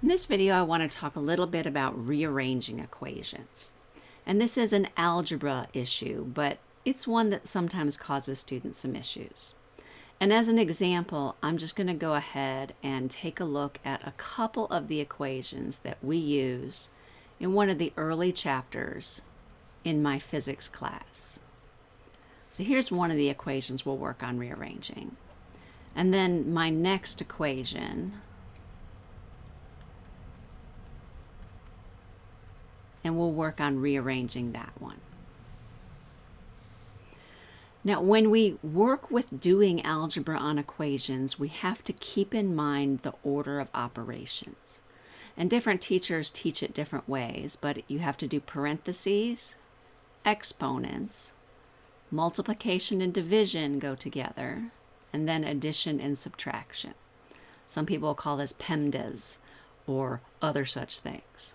In this video, I want to talk a little bit about rearranging equations. And this is an algebra issue, but it's one that sometimes causes students some issues. And as an example, I'm just going to go ahead and take a look at a couple of the equations that we use in one of the early chapters in my physics class. So here's one of the equations we'll work on rearranging. And then my next equation, and we'll work on rearranging that one. Now, when we work with doing algebra on equations, we have to keep in mind the order of operations. And different teachers teach it different ways, but you have to do parentheses, exponents, multiplication and division go together, and then addition and subtraction. Some people call this PEMDAS or other such things.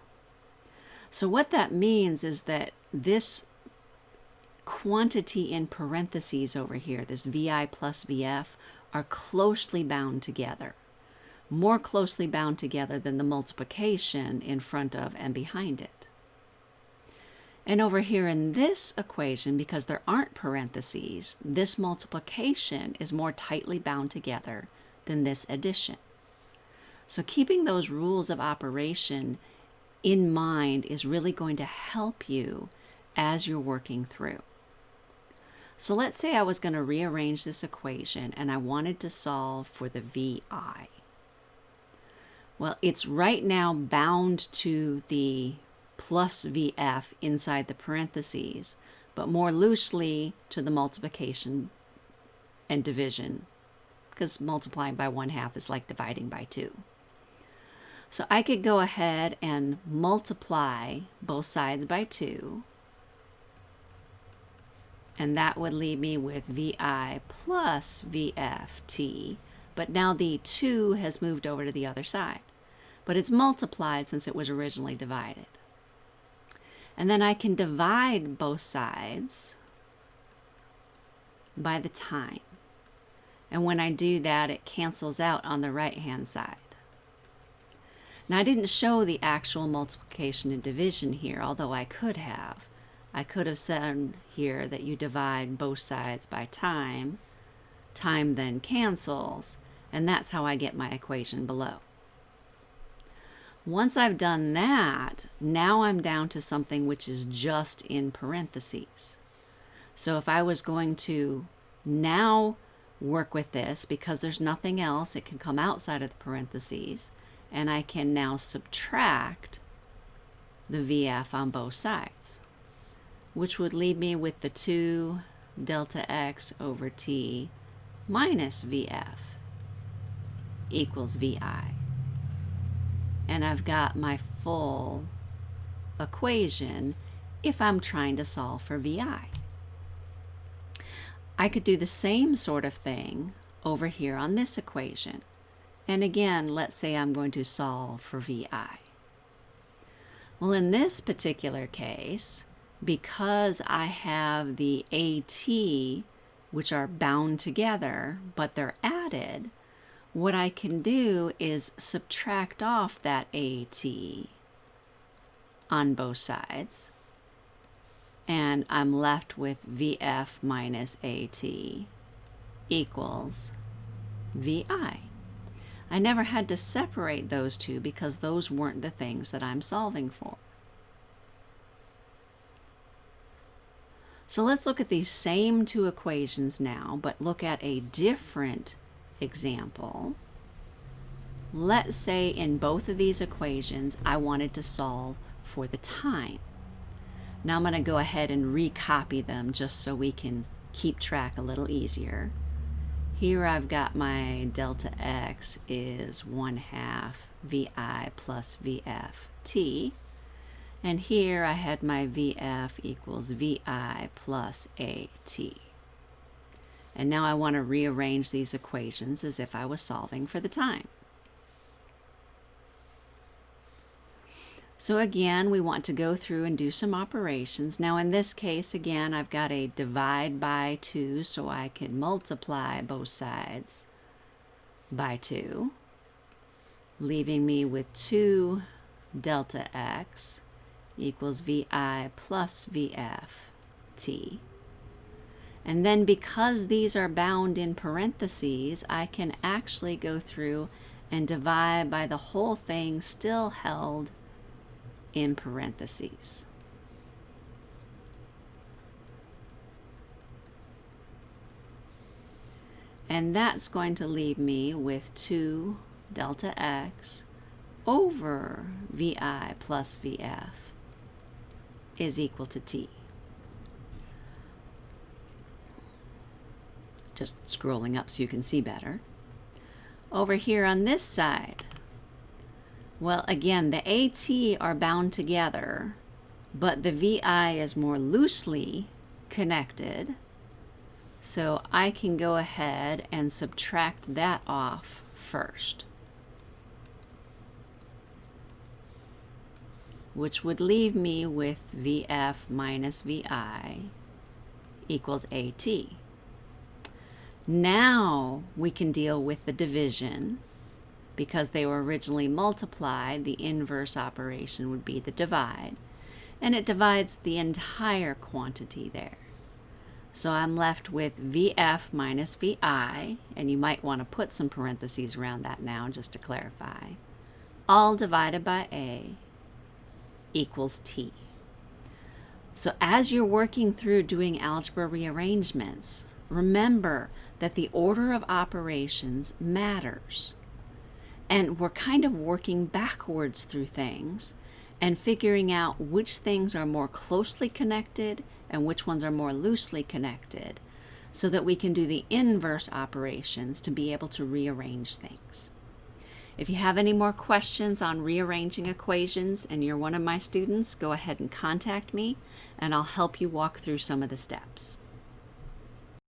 So what that means is that this quantity in parentheses over here, this VI plus VF, are closely bound together. More closely bound together than the multiplication in front of and behind it. And over here in this equation, because there aren't parentheses, this multiplication is more tightly bound together than this addition. So keeping those rules of operation in mind is really going to help you as you're working through. So let's say I was going to rearrange this equation and I wanted to solve for the VI. Well, it's right now bound to the plus VF inside the parentheses, but more loosely to the multiplication and division, because multiplying by 1 half is like dividing by 2. So I could go ahead and multiply both sides by 2, and that would leave me with VI plus VFT, but now the 2 has moved over to the other side. But it's multiplied since it was originally divided. And then I can divide both sides by the time. And when I do that, it cancels out on the right-hand side. Now, I didn't show the actual multiplication and division here, although I could have. I could have said here that you divide both sides by time. Time then cancels, and that's how I get my equation below. Once I've done that, now I'm down to something which is just in parentheses. So if I was going to now work with this, because there's nothing else, it can come outside of the parentheses, and I can now subtract the VF on both sides which would leave me with the 2 delta x over t minus vf equals vi. And I've got my full equation if I'm trying to solve for vi. I could do the same sort of thing over here on this equation. And again, let's say I'm going to solve for vi. Well, in this particular case, because I have the AT, which are bound together, but they're added, what I can do is subtract off that AT on both sides. And I'm left with VF minus AT equals VI. I never had to separate those two because those weren't the things that I'm solving for. So let's look at these same two equations now, but look at a different example. Let's say in both of these equations, I wanted to solve for the time. Now I'm going to go ahead and recopy them just so we can keep track a little easier. Here I've got my delta x is 1 half vi plus vf t. And here I had my VF equals VI plus AT. And now I want to rearrange these equations as if I was solving for the time. So again, we want to go through and do some operations. Now in this case, again, I've got a divide by 2, so I can multiply both sides by 2. leaving me with 2 delta x equals vi plus vf t. And then because these are bound in parentheses, I can actually go through and divide by the whole thing still held in parentheses. And that's going to leave me with 2 delta x over vi plus vf is equal to t. Just scrolling up so you can see better. Over here on this side, well, again, the AT are bound together, but the VI is more loosely connected. So I can go ahead and subtract that off first. which would leave me with VF minus VI equals AT. Now we can deal with the division. Because they were originally multiplied, the inverse operation would be the divide. And it divides the entire quantity there. So I'm left with VF minus VI, and you might want to put some parentheses around that now just to clarify, all divided by A equals T. So as you're working through doing algebra rearrangements, remember that the order of operations matters. And we're kind of working backwards through things and figuring out which things are more closely connected and which ones are more loosely connected so that we can do the inverse operations to be able to rearrange things. If you have any more questions on rearranging equations and you're one of my students, go ahead and contact me and I'll help you walk through some of the steps.